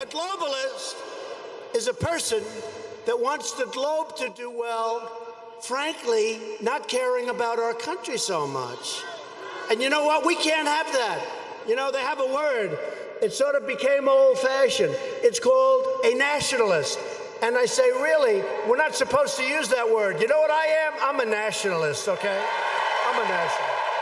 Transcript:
A globalist is a person that wants the globe to do well, frankly, not caring about our country so much. And you know what? We can't have that. You know, they have a word. It sort of became old fashioned. It's called a nationalist. And I say, really, we're not supposed to use that word. You know what I am? I'm a nationalist, okay? I'm a nationalist.